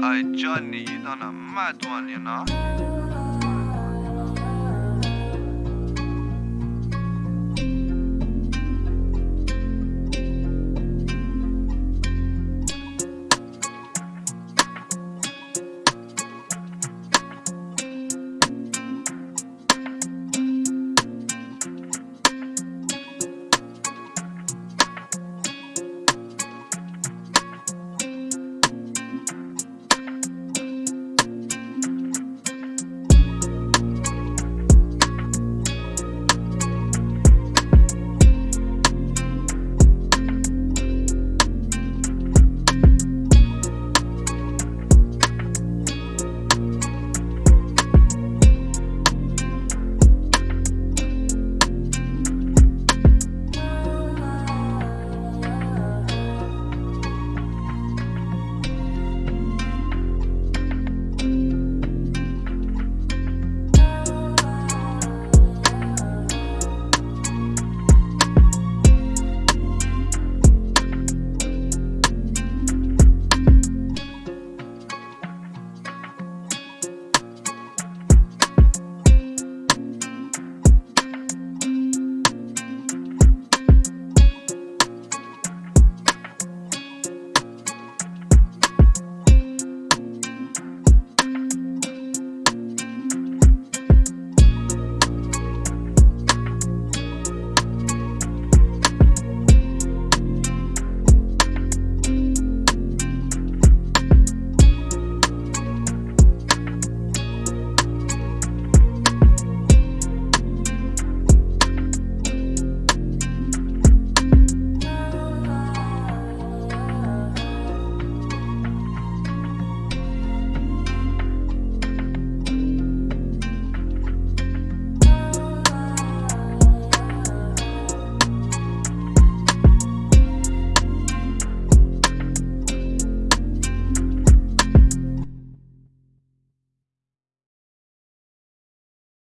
爱叫你 Johnny.